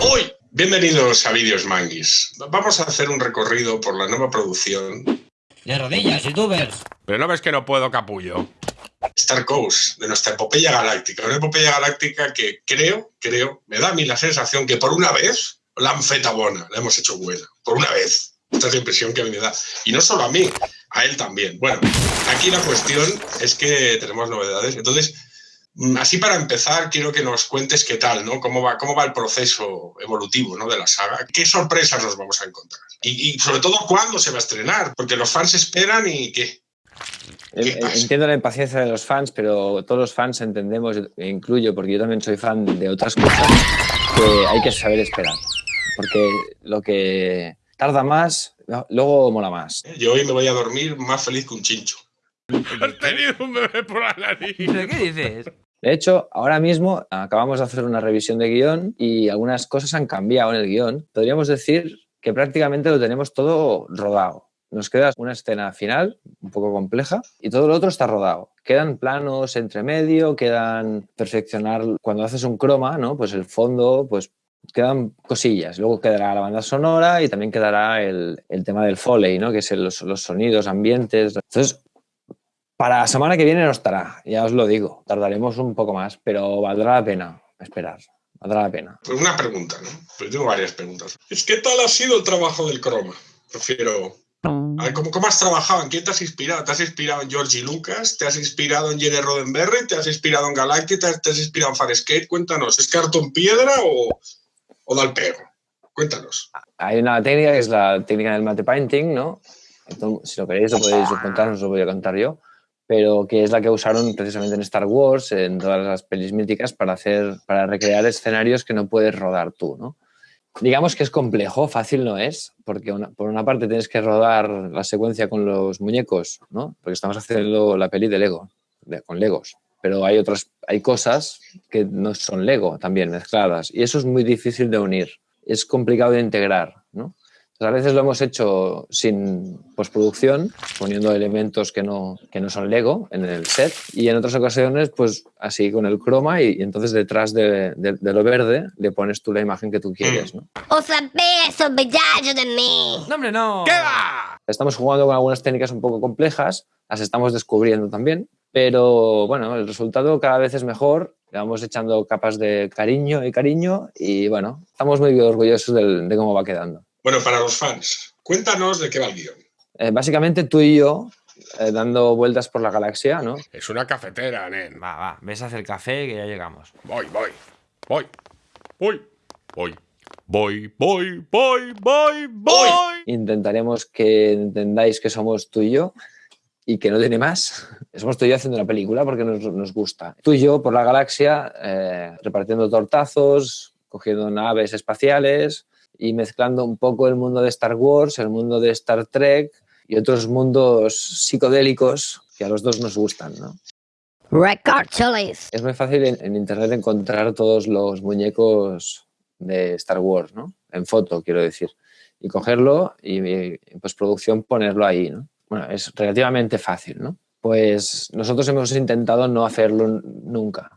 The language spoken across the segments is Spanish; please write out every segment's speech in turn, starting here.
Hoy, bienvenidos a Vídeos Manguis. Vamos a hacer un recorrido por la nueva producción. De rodillas, youtubers. Pero no ves que no puedo, capullo. Star Coast, de nuestra epopeya galáctica. Una epopeya galáctica que creo, creo, me da a mí la sensación que por una vez la han feta bona, la hemos hecho buena. Por una vez. Esta es la impresión que me da. Y no solo a mí, a él también. Bueno, aquí la cuestión es que tenemos novedades. Entonces, así para empezar, quiero que nos cuentes qué tal, ¿no? Cómo va, cómo va el proceso evolutivo ¿no? de la saga. ¿Qué sorpresas nos vamos a encontrar? Y, y sobre todo, ¿cuándo se va a estrenar? Porque los fans esperan y ¿qué? ¿Qué Eh, pasa? Entiendo la impaciencia de los fans, pero todos los fans entendemos, e incluyo, porque yo también soy fan de otras cosas, que hay que saber esperar. Porque lo que tarda más, luego mola más. Yo hoy me voy a dormir más feliz que un chincho. Has tenido un bebé por la nariz. ¿Pero qué dices? De hecho, ahora mismo acabamos de hacer una revisión de guion y algunas cosas han cambiado en el guion. Podríamos decir que prácticamente lo tenemos todo rodado. Nos queda una escena final, un poco compleja, y todo lo otro está rodado. Quedan planos entre medio, quedan perfeccionar cuando haces un croma, ¿no? Pues el fondo, pues quedan cosillas. Luego quedará la banda sonora y también quedará el, tema del foley, ¿no? Que es los, los sonidos, ambientes. Entonces, para la semana que viene no estará, ya os lo digo. Tardaremos un poco más, pero valdrá la pena esperar. Valdrá la pena. Pues una pregunta, ¿no? Pues tengo varias preguntas. Es ¿qué tal ha sido el trabajo del croma? Prefiero. A ver, ¿cómo, cómo has trabajado? ¿En quién te has inspirado? ¿Te has inspirado en Georgie Lucas? ¿Te has inspirado en Jenny Roddenberry? ¿Te has inspirado en Galactic? ¿Te has, te has inspirado en Farscape? Cuéntanos, ¿es cartón piedra o, o da el pego? Cuéntanos. Hay una técnica que es la técnica del mate painting, ¿no? Entonces, si lo queréis, lo podéis contar, no os lo voy a contar yo. Pero que es la que usaron precisamente en Star Wars, en todas las pelis míticas, para, hacer, para recrear escenarios que no puedes rodar tú, ¿no? Digamos que es complejo, fácil no es, porque una- por una parte tienes que rodar la secuencia con los muñecos, ¿no? Porque estamos haciendo la peli de Lego, de- con Legos. Pero hay otras, hay cosas que no son Lego también mezcladas y eso es muy difícil de unir. Es complicado de integrar, a veces lo hemos hecho sin postproducción, poniendo elementos que no, que no son Lego en el set, y en otras ocasiones, pues así con el croma, y, y entonces detrás de, de- de lo verde le pones tú la imagen que tú quieres. ¿no? O saber sobrellejo de mí. No, hombre, no. ¿Qué va? Estamos jugando con algunas técnicas un poco complejas, las estamos descubriendo también, pero bueno, el resultado cada vez es mejor, le vamos echando capas de cariño y cariño, y bueno, estamos muy orgullosos del- de cómo va quedando. Bueno, para los fans, cuéntanos de qué va el guion. Eh, básicamente tú y yo eh, dando vueltas por la galaxia, ¿no? Es una cafetera, nen. Va, va, ves a hacer café que ya llegamos. Voy, voy. Voy. Voy. Voy. Voy, voy, voy, voy, voy. Intentaremos que entendáis que somos tú y yo y que no tiene más. Somos tú y yo haciendo una película porque nos, nos gusta. Tú y yo por la galaxia eh, repartiendo tortazos, cogiendo naves espaciales y mezclando un poco el mundo de Star Wars, el mundo de Star Trek y otros mundos psicodélicos que a los dos nos gustan, ¿no? Record Cholis. Es muy fácil en, en internet encontrar todos los muñecos de Star Wars, ¿no? En foto, quiero decir. Y cogerlo y, y en postproducción ponerlo ahí, ¿no? Bueno, es relativamente fácil, ¿no? Pues nosotros hemos intentado no hacerlo nunca.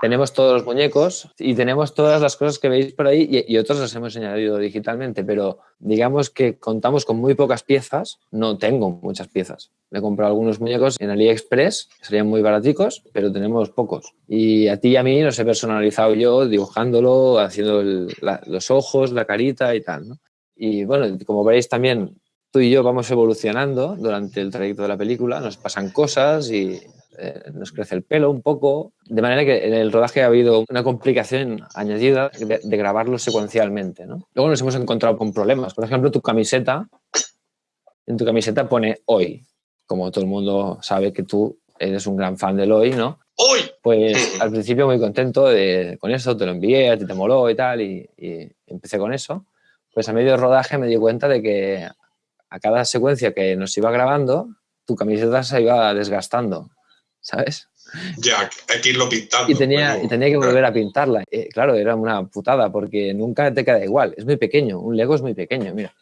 Tenemos todos los muñecos y tenemos todas las cosas que veis por ahí y, y otras las hemos añadido digitalmente, pero digamos que contamos con muy pocas piezas. No tengo muchas piezas. Me he comprado algunos muñecos en AliExpress, serían muy baraticos, pero tenemos pocos. Y a ti y a mí los he personalizado yo, dibujándolo, haciendo el- la- los ojos, la carita y tal. ¿no? Y bueno, como veréis también, tú y yo vamos evolucionando durante el trayecto de la película, nos pasan cosas y eh, nos crece el pelo un poco. De manera que en el rodaje ha habido una complicación añadida de, de grabarlo secuencialmente. ¿no? Luego nos hemos encontrado con problemas. Por ejemplo, tu camiseta, en tu camiseta pone hoy. Como todo el mundo sabe que tú eres un gran fan del hoy, ¿no? Hoy, Pues al principio muy contento de, con eso, te lo envié, a ti te moló y tal, y, y empecé con eso. Pues a medio rodaje me di cuenta de que a cada secuencia que nos iba grabando, tu camiseta se iba desgastando, ¿sabes? ya, hay que irlo pintando. Y tenía, Bueno, y tenía que volver a pintarla. Eh, claro, era una putada porque nunca te queda igual. Es muy pequeño, un Lego es muy pequeño, mira.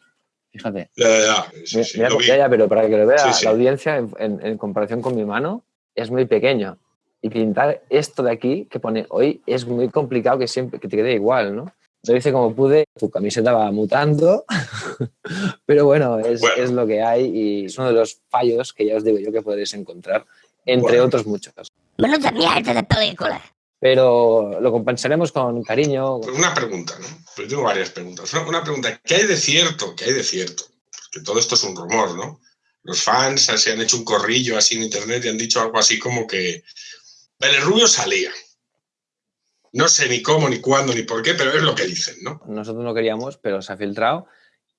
Fíjate. Ya, ya, ya. Sí, sí, Mira, ya, ya, pero para que lo vea sí. la audiencia, en, en- en comparación con mi mano, es muy pequeño. y pintar esto de aquí que pone hoy es muy complicado que siempre que te quede igual, ¿no? Lo hice como pude, tu camiseta va mutando, pero bueno es, Bueno. es lo que hay y es uno de los fallos que ya os digo yo que podréis encontrar, entre otros muchos. Menuda mierda de película. Pero lo compensaremos con cariño. Pues una pregunta, ¿no? Pues tengo varias preguntas. Una, una pregunta, ¿qué hay de cierto? ¿Qué hay de cierto? Porque todo esto es un rumor, ¿no? Los fans se han hecho un corrillo así en internet y han dicho algo así como que Vélez Rubio salía. No sé ni cómo, ni cuándo, ni por qué, pero es lo que dicen, ¿no? Nosotros no queríamos, pero se ha filtrado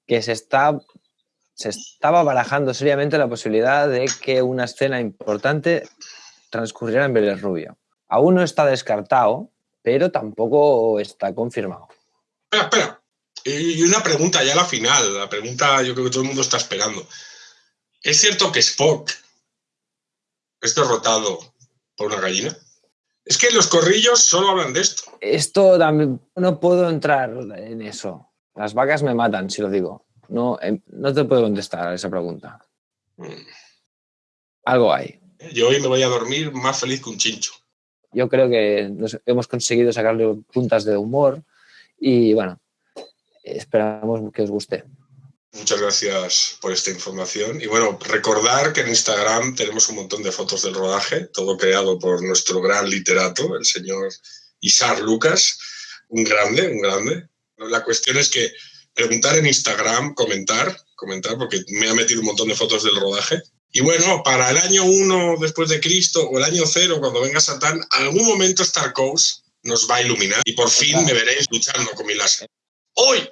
que se está se estaba barajando seriamente la posibilidad de que una escena importante transcurriera en Rubio. Aún no está descartado, pero tampoco está confirmado. Espera, espera. Y una pregunta ya a la final, la pregunta yo creo que todo el mundo está esperando. ¿Es cierto que Spock es derrotado por una gallina? Es que los corrillos solo hablan de esto. Esto también no puedo entrar en eso. Las vacas me matan, si lo digo. No, em, no te puedo contestar a esa pregunta. Mm. Algo hay. Yo hoy me voy a dormir más feliz que un chincho. Yo creo que nos- hemos conseguido sacarle puntas de humor y bueno, esperamos que os guste. Muchas gracias por esta información. Y bueno, recordar que en Instagram tenemos un montón de fotos del rodaje, todo creado por nuestro gran literato, el señor Isar Lucas, un grande, un grande. La cuestión es que preguntar en Instagram, comentar, comentar, porque me ha metido un montón de fotos del rodaje. Y bueno, para el año 1 después de Cristo o el año 0, cuando venga Satán, algún momento Star Coast nos va a iluminar y por fin me veréis luchando con mi láser. Hoy